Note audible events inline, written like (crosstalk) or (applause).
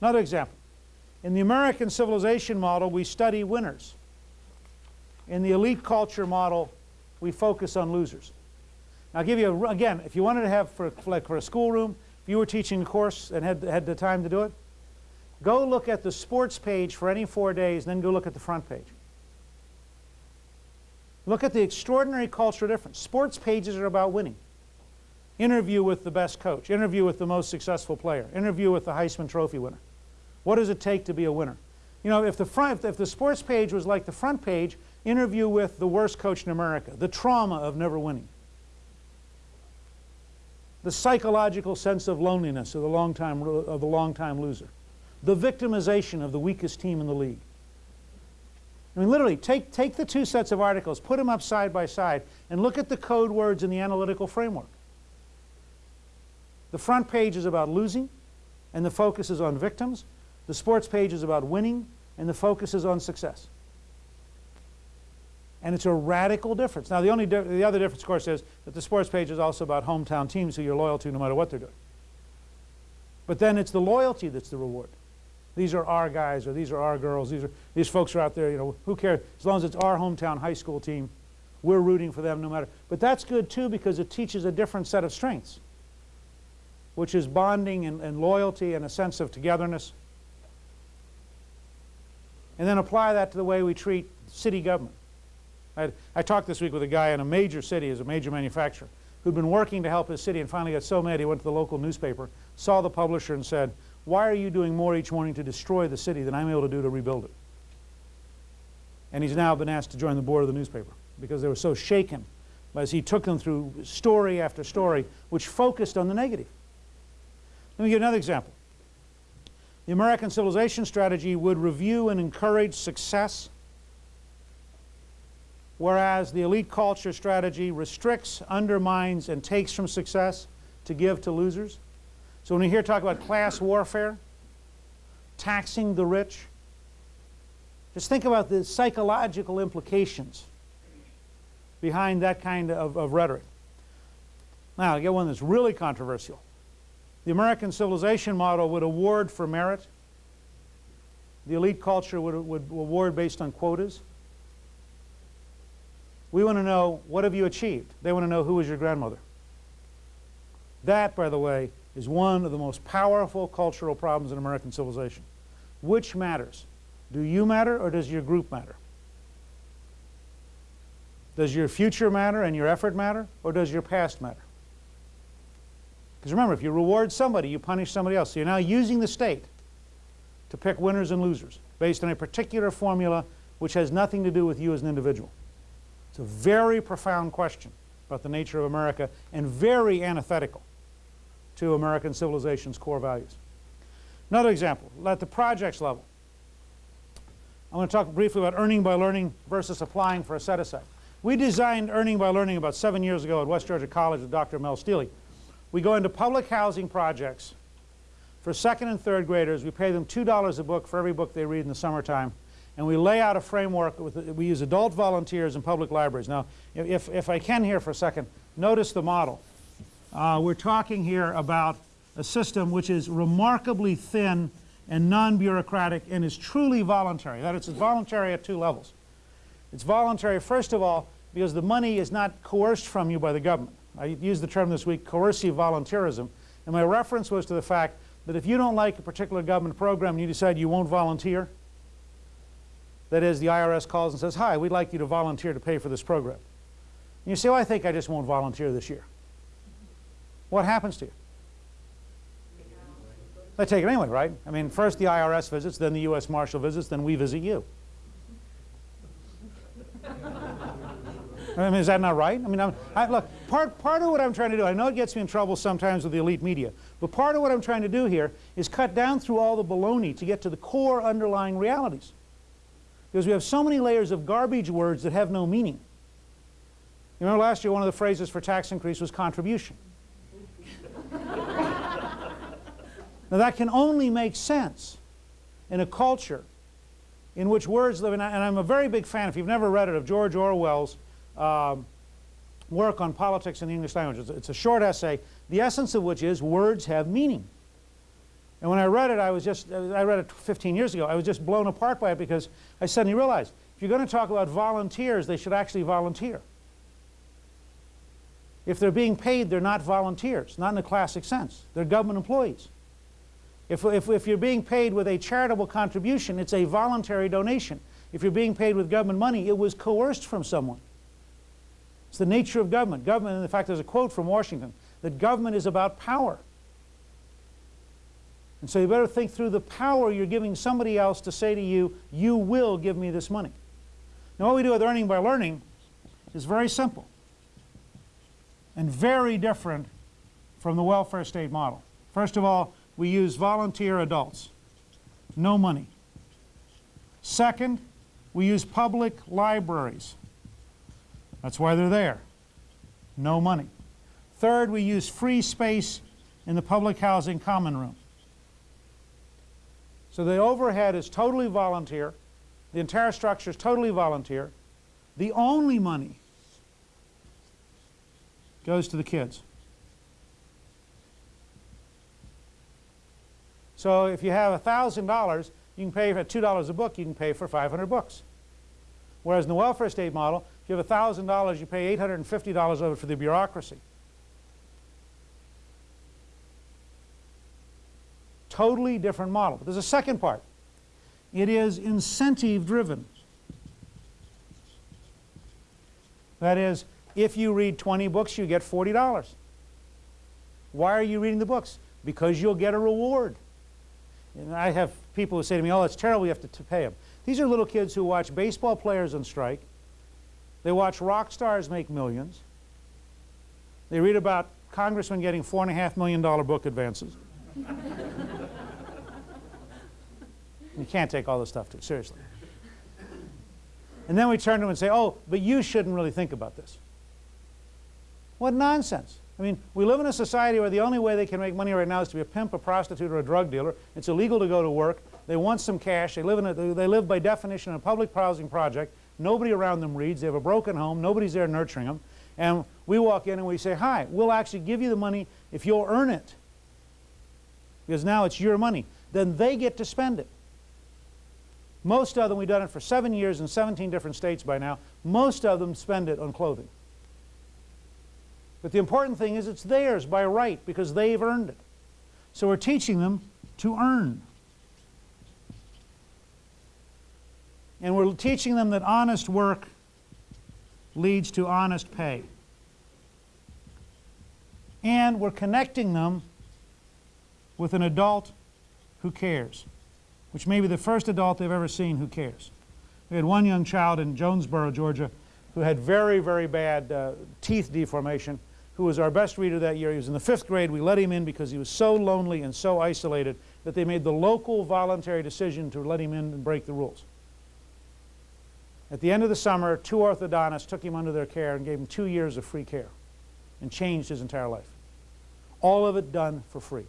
Another example. In the American civilization model, we study winners. In the elite culture model, we focus on losers. Now, I'll give you, a, again, if you wanted to have, for, like for a schoolroom, if you were teaching a course and had, had the time to do it, go look at the sports page for any four days, then go look at the front page. Look at the extraordinary cultural difference. Sports pages are about winning. Interview with the best coach. Interview with the most successful player. Interview with the Heisman Trophy winner. What does it take to be a winner? You know, if the, front, if the sports page was like the front page, interview with the worst coach in America, the trauma of never winning, the psychological sense of loneliness of the long-time of the long-time loser, the victimization of the weakest team in the league. I mean, literally, take, take the two sets of articles, put them up side by side, and look at the code words in the analytical framework. The front page is about losing, and the focus is on victims. The sports page is about winning, and the focus is on success. And it's a radical difference. Now, the, only the other difference, of course, is that the sports page is also about hometown teams who you're loyal to no matter what they're doing. But then it's the loyalty that's the reward. These are our guys, or these are our girls. These are these folks are out there. You know, who cares? As long as it's our hometown high school team, we're rooting for them no matter. But that's good too because it teaches a different set of strengths which is bonding and, and loyalty and a sense of togetherness. And then apply that to the way we treat city government. I, I talked this week with a guy in a major city, as a major manufacturer, who'd been working to help his city and finally got so mad he went to the local newspaper, saw the publisher and said, why are you doing more each morning to destroy the city than I'm able to do to rebuild it? And he's now been asked to join the board of the newspaper because they were so shaken as he took them through story after story which focused on the negative. Let me give another example. The American civilization strategy would review and encourage success, whereas the elite culture strategy restricts, undermines, and takes from success to give to losers. So when we hear talk about class warfare, taxing the rich, just think about the psychological implications behind that kind of, of rhetoric. Now, I get one that's really controversial. The American civilization model would award for merit. The elite culture would, would award based on quotas. We want to know, what have you achieved? They want to know, who was your grandmother? That, by the way, is one of the most powerful cultural problems in American civilization. Which matters? Do you matter or does your group matter? Does your future matter and your effort matter or does your past matter? Because remember, if you reward somebody, you punish somebody else. So you're now using the state to pick winners and losers based on a particular formula which has nothing to do with you as an individual. It's a very profound question about the nature of America and very antithetical to American civilization's core values. Another example, at the projects level. I'm going to talk briefly about earning by learning versus applying for a set-aside. We designed earning by learning about seven years ago at West Georgia College with Dr. Mel Steele we go into public housing projects for second and third graders. We pay them $2 a book for every book they read in the summertime. And we lay out a framework. With, we use adult volunteers in public libraries. Now, if, if I can here for a second, notice the model. Uh, we're talking here about a system which is remarkably thin and non-bureaucratic and is truly voluntary. That is, it's voluntary at two levels. It's voluntary, first of all, because the money is not coerced from you by the government. I used the term this week, coercive volunteerism. And my reference was to the fact that if you don't like a particular government program and you decide you won't volunteer, that is, the IRS calls and says, hi, we'd like you to volunteer to pay for this program. And you say, well, I think I just won't volunteer this year. What happens to you? They take it anyway, right? I mean, first the IRS visits, then the U.S. Marshal visits, then we visit you. I mean, is that not right? I mean, I'm, I, look, part, part of what I'm trying to do, I know it gets me in trouble sometimes with the elite media, but part of what I'm trying to do here is cut down through all the baloney to get to the core underlying realities. Because we have so many layers of garbage words that have no meaning. You remember last year one of the phrases for tax increase was contribution. (laughs) now that can only make sense in a culture in which words live, and, I, am a very big fan, if you've never read it, of George Orwell's um, work on politics in the English language. It's, it's a short essay, the essence of which is words have meaning. And when I read it, I was just, I read it 15 years ago, I was just blown apart by it because I suddenly realized, if you're going to talk about volunteers, they should actually volunteer. If they're being paid, they're not volunteers, not in the classic sense. They're government employees. If, if, if you're being paid with a charitable contribution, it's a voluntary donation. If you're being paid with government money, it was coerced from someone. It's the nature of government. Government, in fact, there's a quote from Washington, that government is about power. And so you better think through the power you're giving somebody else to say to you, you will give me this money. Now what we do with earning by learning is very simple and very different from the welfare state model. First of all, we use volunteer adults, no money. Second, we use public libraries. That's why they're there, no money. Third, we use free space in the public housing common room. So the overhead is totally volunteer. The entire structure is totally volunteer. The only money goes to the kids. So if you have $1,000, you can pay for $2 a book, you can pay for 500 books. Whereas in the welfare state model, you have $1,000, you pay $850 of it for the bureaucracy. Totally different model. But there's a second part. It is incentive driven. That is, if you read 20 books, you get $40. Why are you reading the books? Because you'll get a reward. And I have people who say to me, oh, it's terrible, you have to, to pay them. These are little kids who watch baseball players on strike. They watch rock stars make millions. They read about congressmen getting $4.5 million book advances. you can't take all this stuff too seriously. And then we turn to them and say, oh, but you shouldn't really think about this. What nonsense. I mean, we live in a society where the only way they can make money right now is to be a pimp, a prostitute, or a drug dealer. It's illegal to go to work. They want some cash. They live, in a, they live by definition in a public housing project. Nobody around them reads. They have a broken home. Nobody's there nurturing them. And we walk in and we say, hi, we'll actually give you the money if you'll earn it. Because now it's your money. Then they get to spend it. Most of them, we've done it for seven years in 17 different states by now, most of them spend it on clothing. But the important thing is it's theirs by right because they've earned it. So we're teaching them to earn. And we're teaching them that honest work leads to honest pay. And we're connecting them with an adult who cares, which may be the first adult they've ever seen who cares. We had one young child in Jonesboro, Georgia, who had very, very bad uh, teeth deformation who was our best reader that year. He was in the fifth grade. We let him in because he was so lonely and so isolated that they made the local voluntary decision to let him in and break the rules. At the end of the summer, two orthodontists took him under their care and gave him two years of free care and changed his entire life. All of it done for free.